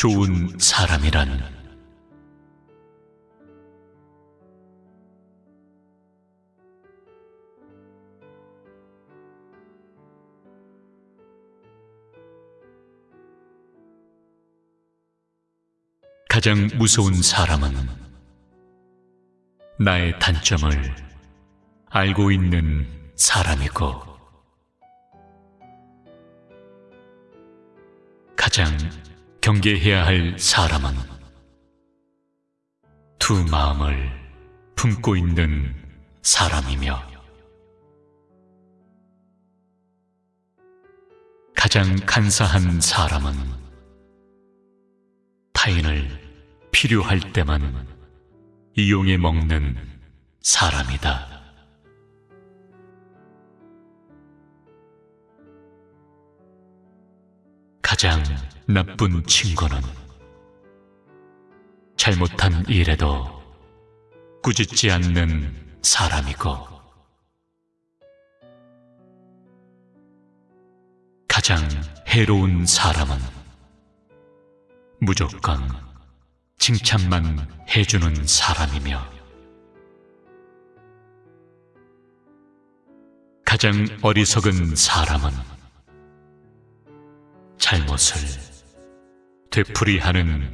좋은 사람이란. 가장 무서운 사람은 나의 단점을 알고 있는 사람이고 가장 경계해야 할 사람은 두 마음을 품고 있는 사람이며 가장 간사한 사람은 타인을 필요할 때만 이용해 먹는 사람이다. 가장 나쁜 친구는 잘못한 일에도 꾸짖지 않는 사람이고 가장 해로운 사람은 무조건 칭찬만 해주는 사람이며 가장 어리석은 사람은 잘못을 되풀이하는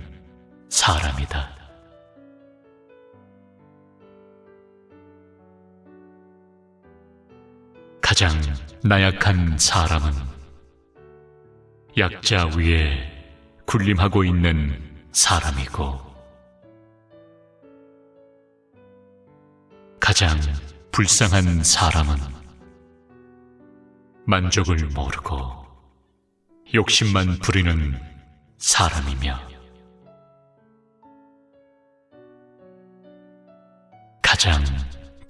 사람이다. 가장 나약한 사람은 약자 위에 군림하고 있는 사람이고 가장 불쌍한 사람은 만족을 모르고 욕심만 부리는 사람이며 가장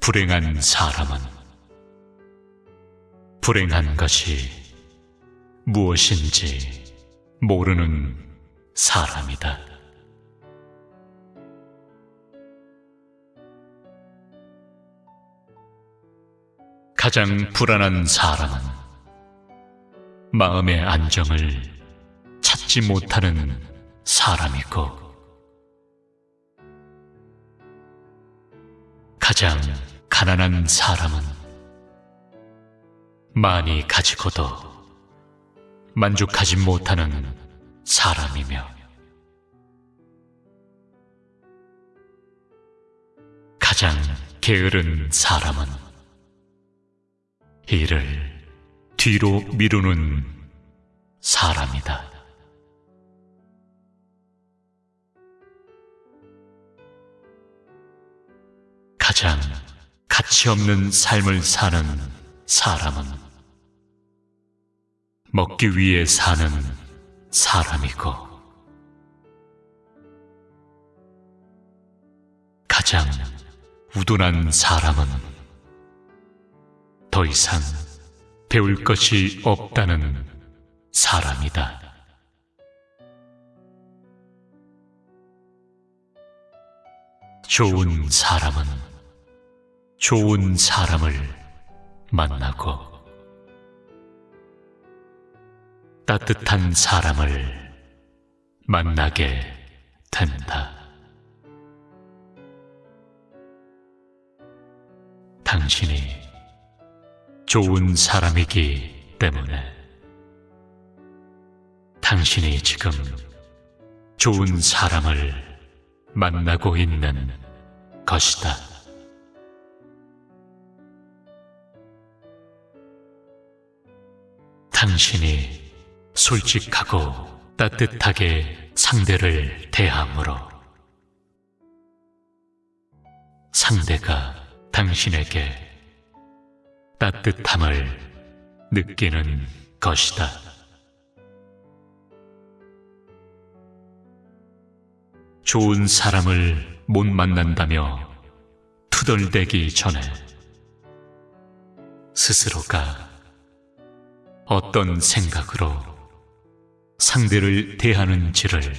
불행한 사람은 불행한 것이 무엇인지 모르는 사람이다. 가장 불안한 사람은 마음의 안정을 찾지 못하는 사람이고. 가장 가난한 사람은 많이 가지고도 만족하지 못하는 사람이며. 가장 게으른 사람은 일을 뒤로 미루는 사람이다. 가장 가치 없는 삶을 사는 사람은 먹기 위해 사는 사람이고 가장 우둔한 사람은 더 이상 배울 것이 없다는 사람이다. 좋은 사람은 좋은 사람을 만나고 따뜻한 사람을 만나게 된다. 좋은 사람이기 때문에 당신이 지금 좋은 사람을 만나고 있는 것이다. 당신이 솔직하고 따뜻하게 상대를 대함으로 상대가 당신에게 따뜻함을 느끼는 것이다. 좋은 사람을 못 만난다며 투덜대기 전에 스스로가 어떤 생각으로 상대를 대하는지를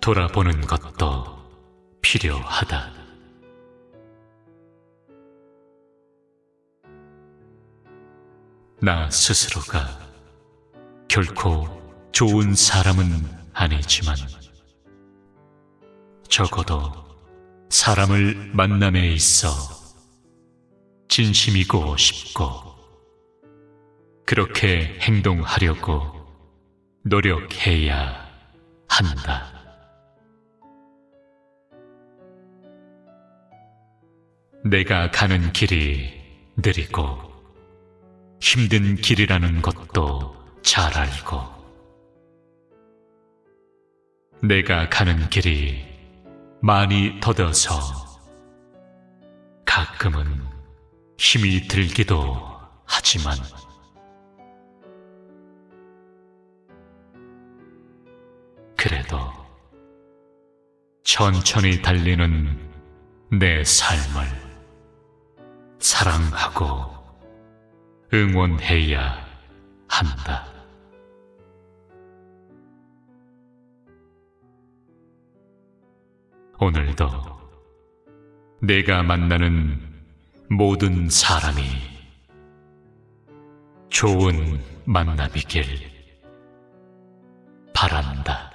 돌아보는 것도 필요하다. 나 스스로가 결코 좋은 사람은 아니지만 적어도 사람을 만남에 있어 진심이고 싶고 그렇게 행동하려고 노력해야 한다. 내가 가는 길이 느리고 힘든 길이라는 것도 잘 알고. 내가 가는 길이 많이 더뎌서 가끔은 힘이 들기도 하지만. 그래도 천천히 달리는 내 삶을 사랑하고 응원해야 한다. 오늘도 내가 만나는 모든 사람이 좋은 만남이길 바란다.